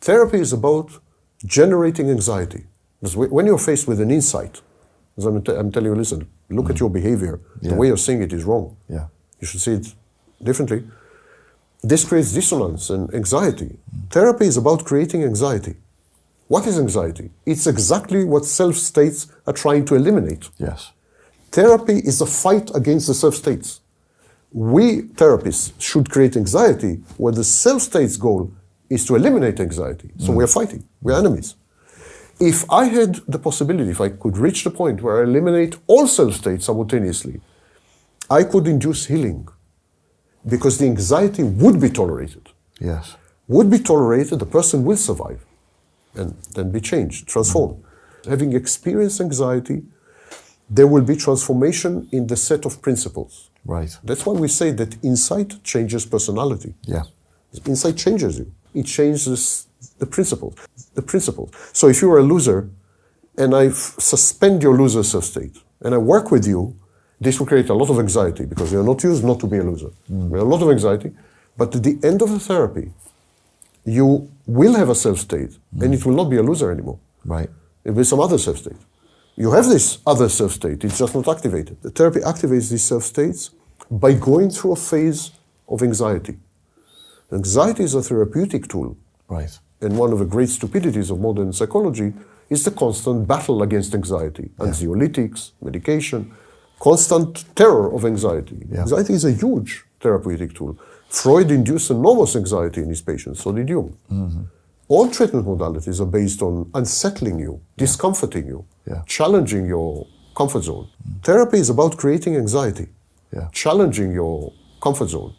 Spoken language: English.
Therapy is about generating anxiety. Because when you're faced with an insight, as I'm, t- I'm telling you, listen, look at mm. your behavior. Yeah. The way you're seeing it is wrong. Yeah. You should see it differently. This creates dissonance and anxiety. Therapy is about creating anxiety. What is anxiety? It's exactly what self states are trying to eliminate. Yes. Therapy is a fight against the self states. We therapists should create anxiety where the self states goal is to eliminate anxiety. So mm. we're fighting, we're enemies. If I had the possibility, if I could reach the point where I eliminate all self states simultaneously, I could induce healing because the anxiety would be tolerated. Yes. Would be tolerated, the person will survive and then be changed, transformed. Mm. Having experienced anxiety, there will be transformation in the set of principles. Right. That's why we say that insight changes personality. Yeah. Insight changes you. It changes the principles. The principles. So if you are a loser, and I suspend your loser self state, and I work with you, this will create a lot of anxiety because you're not used not to be a loser. Mm. Have a lot of anxiety, but at the end of the therapy, you will have a self state, and mm. it will not be a loser anymore. Right. It will be some other self state. You have this other self state, it's just not activated. The therapy activates these self states by going through a phase of anxiety. Anxiety is a therapeutic tool, Right. and one of the great stupidities of modern psychology is the constant battle against anxiety. Anxiolytics, medication, constant terror of anxiety. Yeah. Anxiety is a huge therapeutic tool. Freud induced enormous anxiety in his patients, so did Jung. Mm-hmm. All treatment modalities are based on unsettling you, discomforting you, Yeah. challenging your comfort zone. Therapy is about creating anxiety, Yeah. challenging your comfort zone.